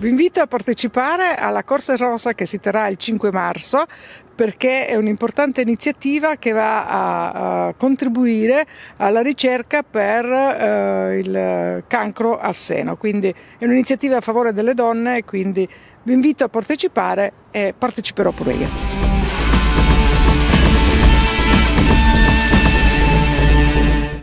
Vi invito a partecipare alla Corsa Rosa che si terrà il 5 marzo perché è un'importante iniziativa che va a, a contribuire alla ricerca per eh, il cancro al seno. Quindi è un'iniziativa a favore delle donne, quindi vi invito a partecipare e parteciperò pure io.